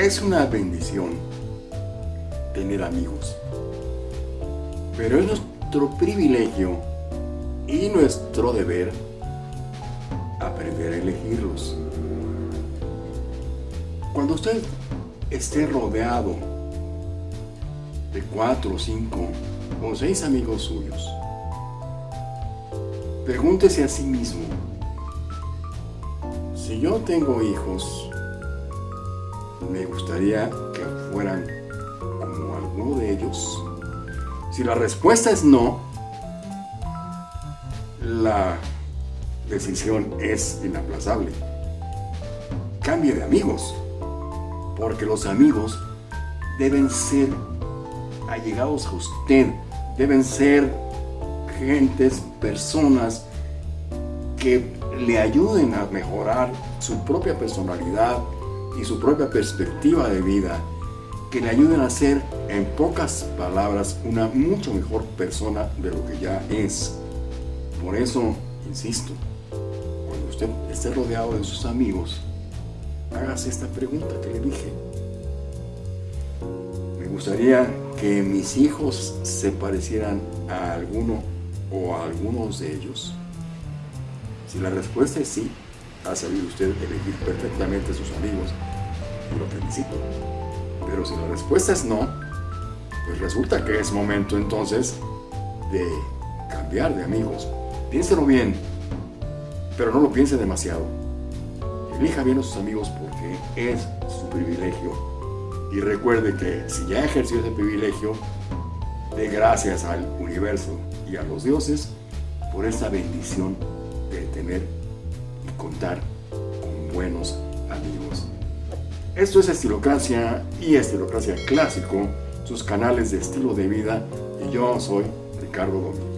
Es una bendición tener amigos, pero es nuestro privilegio y nuestro deber aprender a elegirlos. Cuando usted esté rodeado de cuatro, cinco o seis amigos suyos, pregúntese a sí mismo, si yo tengo hijos, me gustaría que fueran como alguno de ellos. Si la respuesta es no, la decisión es inaplazable. Cambie de amigos, porque los amigos deben ser allegados a usted, deben ser gentes, personas que le ayuden a mejorar su propia personalidad y su propia perspectiva de vida, que le ayuden a ser, en pocas palabras, una mucho mejor persona de lo que ya es. Por eso, insisto, cuando usted esté rodeado de sus amigos, hágase esta pregunta que le dije. Me gustaría que mis hijos se parecieran a alguno o a algunos de ellos? Si la respuesta es sí, ha sabido usted elegir perfectamente a sus amigos y lo felicito. Pero si la respuesta es no, pues resulta que es momento entonces de cambiar de amigos. Piénselo bien, pero no lo piense demasiado. Elija bien a sus amigos porque es su privilegio. Y recuerde que si ya ejerció ese privilegio, de gracias al universo y a los dioses por esta bendición de tener con buenos amigos. Esto es Estilocracia y Estilocracia Clásico, sus canales de estilo de vida y yo soy Ricardo Domínguez.